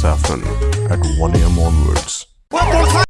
Saffron at 1am onwards.